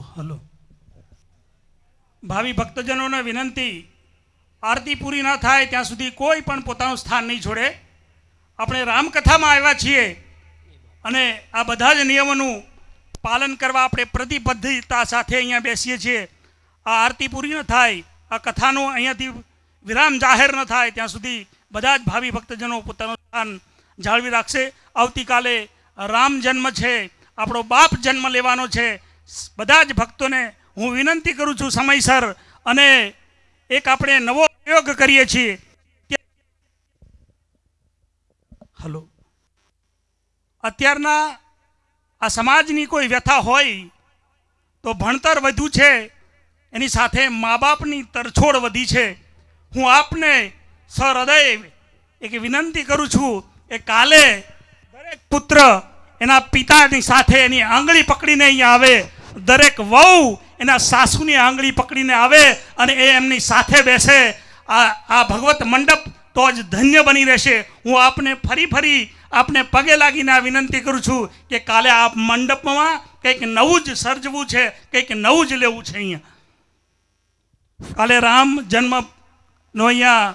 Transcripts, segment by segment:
Hello. ભાવિ ભક્તજનોને વિનંતી, આરતી પૂરી ન થાય ત્યાં સુધી કોઈ પણ પોતાનું સ્થાન નહીં છોડે. આપણે રામકથામાં આવ્યા છીએ અને આ બધા જ નિયમોનું પાલન કરવા આપણે પ્રતિબદ્ધતા સાથે અહીંયા બેસીએ છીએ. આ આરતી પૂરી ન થાય, આ કથાનો અહીંયાથી વિરામ જાહેર ન થાય, ત્યાં સુધી બધા જ ભાવિ ભક્તજનો પોતાનું સ્થાન જાળવી રાખશે. આવતીકાલે રામ જન્મ છે, આપણો બાપ જન્મ લેવાનો છે. બધા જ ભક્તોને હું વિનંતી કરું છું સમયસર અને એક આપણે નવો પ્રયોગ કરીએ છીએ. હલો. અત્યારના આ સમાજની કોઈ વ્યથા હોય તો ભણતર વધુ છે, એની સાથે મા બાપની તરછોડ વધી છે. હું આપને સહૃદય એક વિનંતી કરું છું એ કાલે દરેક પુત્ર એના પિતાની સાથે એની આંગળી પકડીને અહીંયા આવે. દરેક વહુ એના સાસુની આંગળી પકડીને આવે અને એ એમની સાથે બેસે. આ આ ભગવત મંડપ તો જ ધન્ય બની રહેશે. હું આપને ફરી ફરી આપને પગે લાગીને આ વિનંતી કરું છું કે કાલે આ મંડપમાં કંઈક નવું જ સર્જવું છે, કંઈક નવું જ લેવું છે અહીંયા. કાલે રામ જન્મનો અહીંયા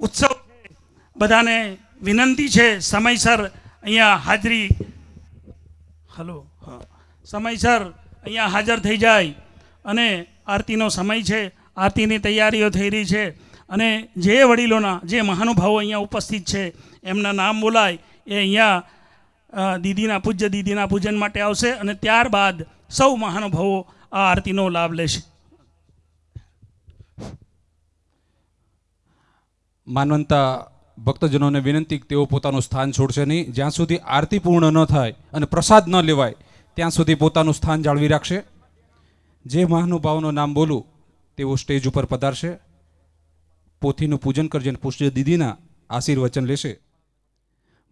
ઉત્સવ બધાને વિનંતી છે, સમયસર અહીંયા હાજરી. હલો, હા. સમયસર અહીંયા હાજર થઈ જાય. અને આરતીનો સમય છે, આરતીની તૈયારીઓ થઈ રહી છે. અને જે વડીલોના, જે મહાનુભાવો અહીંયા ઉપસ્થિત છે, એમના નામ બોલાય, એ અહીંયા દીદીના પૂજ્ય, દીદીના પૂજન માટે આવશે અને ત્યારબાદ સૌ મહાનુભાવો આ આરતીનો લાભ લેશે. માનવંતા ભક્તજનોને વિનંતી તેઓ પોતાનું સ્થાન છોડશે નહીં. જ્યાં સુધી આરતી પૂર્ણ ન થાય અને પ્રસાદ ન લેવાય ત્યાં સુધી પોતાનું સ્થાન જાળવી રાખશે. જે મહાનુભાવનું નામ બોલું, તેઓ સ્ટેજ ઉપર પધારશે. પોથીનું પૂજન કરજે અને પુષ્ય દીદીના આશીર્વચન લેશે.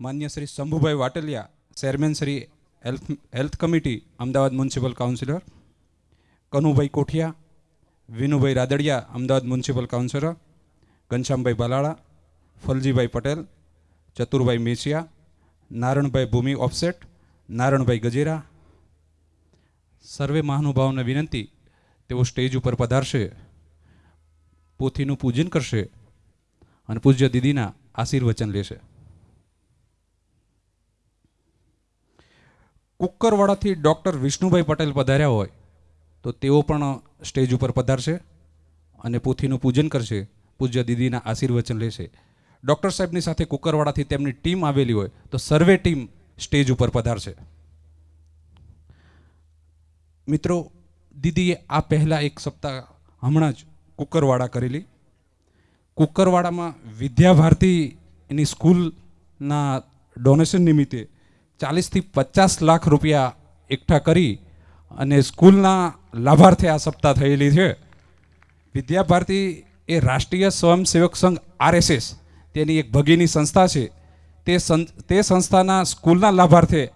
માન્ય Shri Shambhubhai Vataliya, chairman Shri health health committee, Ahmedabad municipal councillor. Kanubhai Kothiya, Vinubhai Radadiya, Ahmedabad municipal councillor. Ghanshyambhai Balala, Phaljibhai Patel, Chaturbhai Mesiya, Naranbhai Bhumi offset, Naranbhai Gajera સર્વે મહાનુભાવોને વિનંતી, તેઓ સ્ટેજ ઉપર પધારશે, પોથીનું પૂજન કરશે અને પૂજ્ય દીદીના આશીર્વચન લેશે. કુકરવાડાથી ડૉક્ટર વિષ્ણુભાઈ પટેલ પધાર્યા હોય, તો તેઓ પણ સ્ટેજ ઉપર પધારશે અને પોથીનું પૂજન કરશે, પૂજ્ય દીદીના આશીર્વચન લેશે. ડૉક્ટર સાહેબની સાથે કુકરવાડાથી તેમની ટીમ આવેલી હોય, તો સર્વે ટીમ સ્ટેજ ઉપર પધારશે. મિત્રો, દીદીએ આ પહેલાં એક સપ્તાહ હમણાં જ કુકરવાડા કરેલી. કુકરવાડામાં વિદ્યાભારતીની સ્કૂલના ડોનેશન નિમિત્તે ચાલીસથી પચાસ લાખ રૂપિયા એકઠા કરી અને સ્કૂલના લાભાર્થે આ સપ્તાહ થયેલી છે. વિદ્યાભારતી એ રાષ્ટ્રીય સ્વયંસેવક સંઘ આરએસએસ, તેની એક ભગીની સંસ્થા છે. તે સં- તે સંસ્થાના સ્કૂલના લાભાર્થે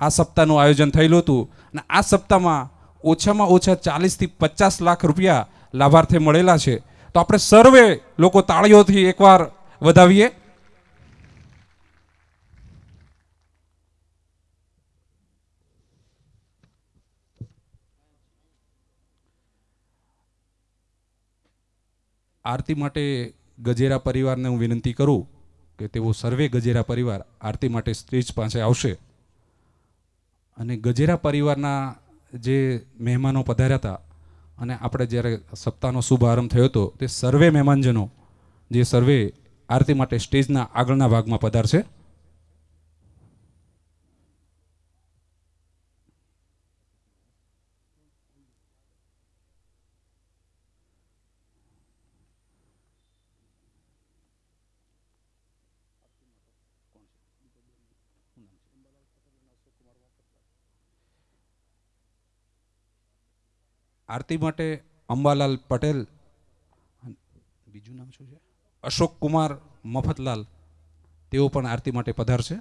આ સપ્તાહનું આયોજન થયેલું હતું અને આ સપ્તાહમાં ઓછામાં ઓછા ચાલીસથી પચાસ લાખ રૂપિયા લાભાર્થે મળેલા છે. તો આપણે સર્વે લોકો તાળીઓથી એકવાર વધાવીએ. આરતી માટે ગજેરા પરિવારને હું વિનંતી કરું કે તેઓ સર્વે ગજેરા પરિવાર આરતી માટે સ્ટેજ પાસે આવશે. અને ગજેરા પરિવારના જે મહેમાનો પધાર્યા હતા અને આપણે જ્યારે સપ્તાહનો શુભારંભ થયો હતો, તે સર્વે મહેમાનજનો, જે સર્વે આરતી માટે સ્ટેજના આગળના ભાગમાં પધારશે. આરતી માટે અંબાલાલ પટેલ બીજું નામ શું છે? અશોક કુમાર મફતલાલ તેઓ પણ આરતી માટે પધારશે.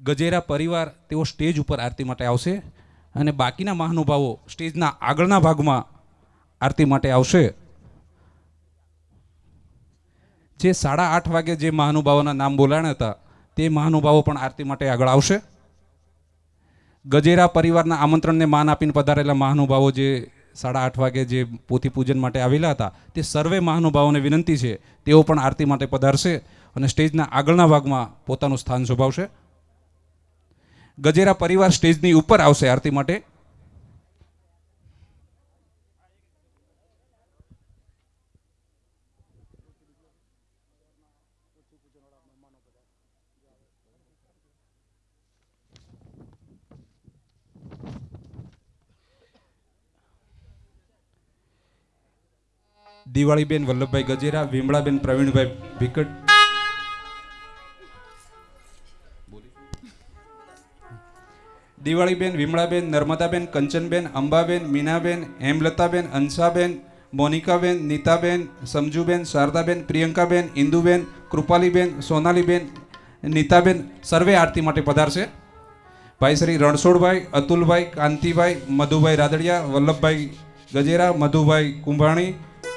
ગજેરા પરિવાર તેઓ સ્ટેજ ઉપર આરતી માટે આવશે અને બાકીના મહાનુભાવો સ્ટેજના આગળના ભાગમાં આરતી માટે આવશે. જે સાડા આઠ વાગે જે મહાનુભાવોના નામ બોલાણ્યા હતા, તે મહાનુભાવો પણ આરતી માટે આગળ આવશે. ગજેરા પરિવારના આમંત્રણને માન આપીને પધારેલા મહાનુભાવો જે સાડા આઠ વાગે જે પોથી પૂજન માટે આવેલા હતા, તે સર્વે મહાનુભાવોને વિનંતી છે, તેઓ પણ આરતી માટે પધારશે અને સ્ટેજના આગળના ભાગમાં પોતાનું સ્થાન શોભાવશે. ગજેરા પરિવાર સ્ટેજની ઉપર આવશે આરતી માટે. દિવાળીબેન વલ્લભભાઈ ગજેરા વિમળાબેન પ્રવીણભાઈ ભીકટ. દિવાળીબેન, વિમળાબેન, નર્મદાબેન, કંચનબેન, અંબાબેન, મીનાબેન, હેમલતાબેન, અંશાબેન, મોનિકાબેન, નીતાબેન, સમજુબેન, શારદાબેન, પ્રિયંકાબેન, ઇન્દુબેન, કૃપાલીબેન, સોનાલીબેન, નીતાબેન સર્વે આરતી માટે પધારશે. ભાઈ શ્રી રણછોડભાઈ, અતુલભાઈ, કાંતિભાઈ, મધુભાઈ રાદડિયા, વલ્લભભાઈ ગજેરા, મધુભાઈ કુંભાણી,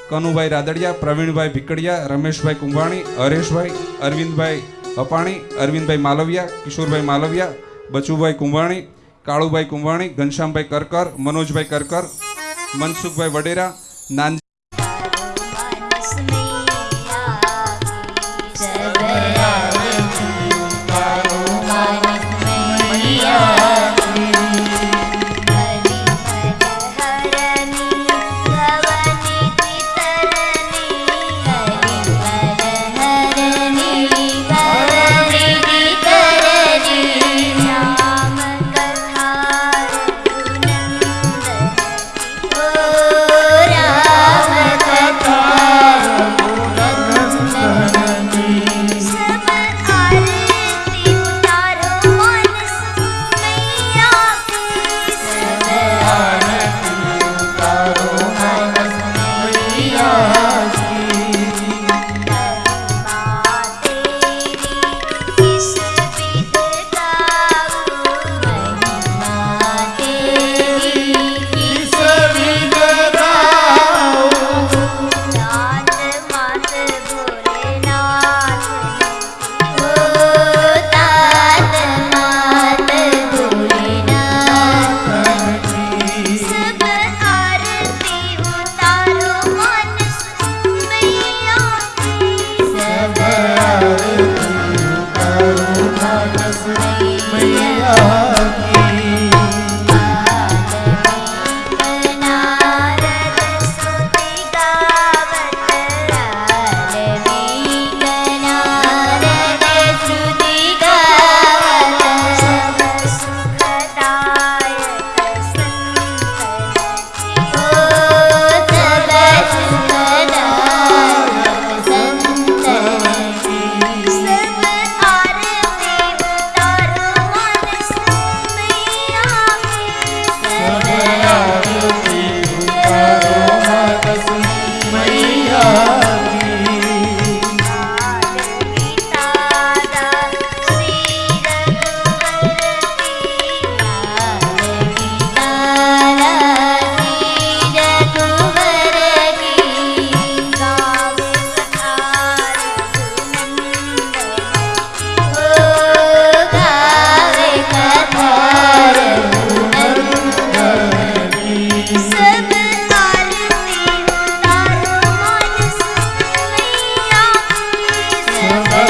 કનુભાઈ રાદડિયા, પ્રવીણભાઈ ભીકડિયા, રમેશભાઈ કુંભાણી, હરેશભાઈ, અરવિંદભાઈ અપાણી અરવિંદભાઈ માલવિયા, કિશોરભાઈ માલવિયા બચુભાઈ કુંભાણી કાળુભાઈ કુંભાણી ઘનશ્યામભાઈ કરકર મનોજભાઈ કરકર મનસુખભાઈ વડેરા નાન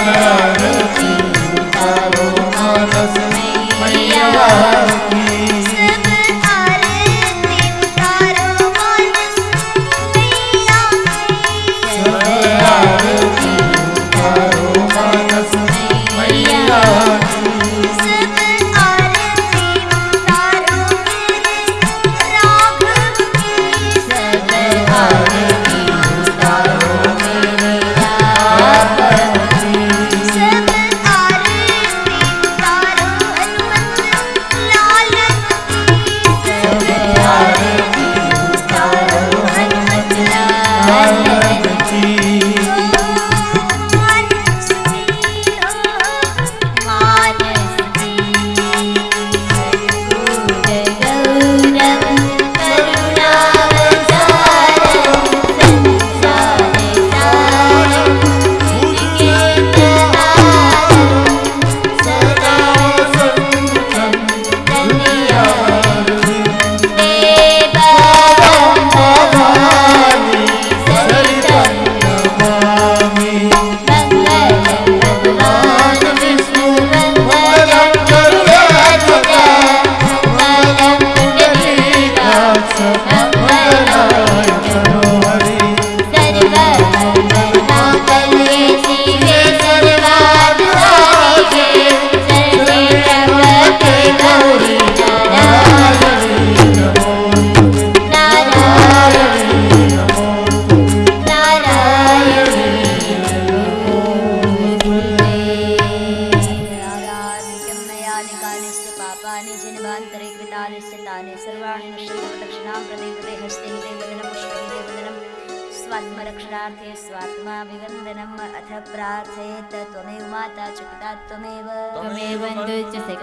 Yeah.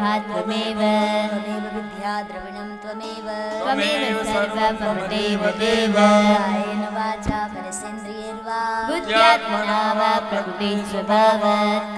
સુખા ત્વમેવ ત્વમેવ વિદ્યા દ્રવિણમ ત્વમેવ ત્વમેવ સર્વમ દેવ દેવ આયન વાચા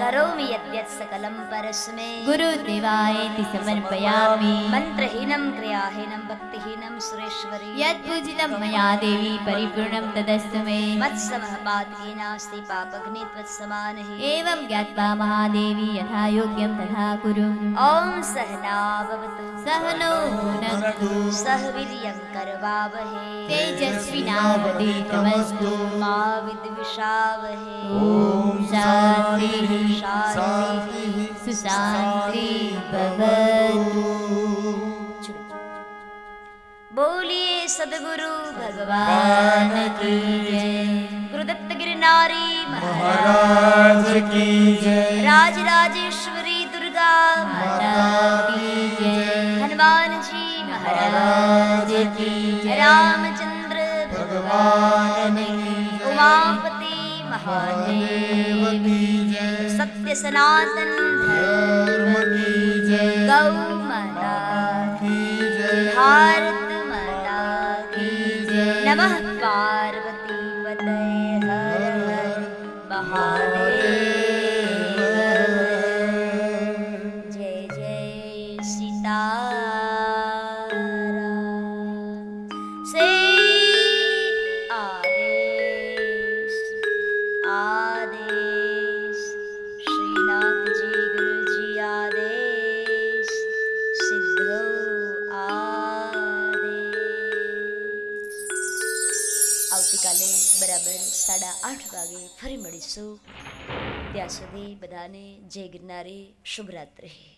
करोमि यद्यत् सकलं परस्मै गुरुदेवायेति समर्पयामि मन्त्रहीनं क्रियाहीनं भक्तिहीनं सुरेश्वरी यत्पूजितं मया देवी परिपूर्णं तदस्तु मे मत्समः पातकी नास्ति पापघ्नि त्वत्समानः एवं ज्ञात्वा महादेवी यथा योग्यं तथा कुरु ॐ सहना भवतु सहनो भुनक्तु सह वीर्यं करवावहे तेजस्विनावधीतमस्तु मा विद्विषावहे ॐ शान्तिः शान्तिः सुशान्ति भवतु बोलिए सदगुरु भगवान की जय गुरुदत्त गिरनारी महाराज महाराज की जय राज राजेश्वरी दुर्गा माता की जय हनुमान जी महाराज महाराज की जय रामचंद्र भगवान की उमापति महादेव की जय। सत्य सनातन धर्म की जय। गौ माता की जय। भारत माता की जय। नमः ફરી મળીશું. ત્યાં સુધી બધાને જય ગિરનારી શુભરાત્રિ.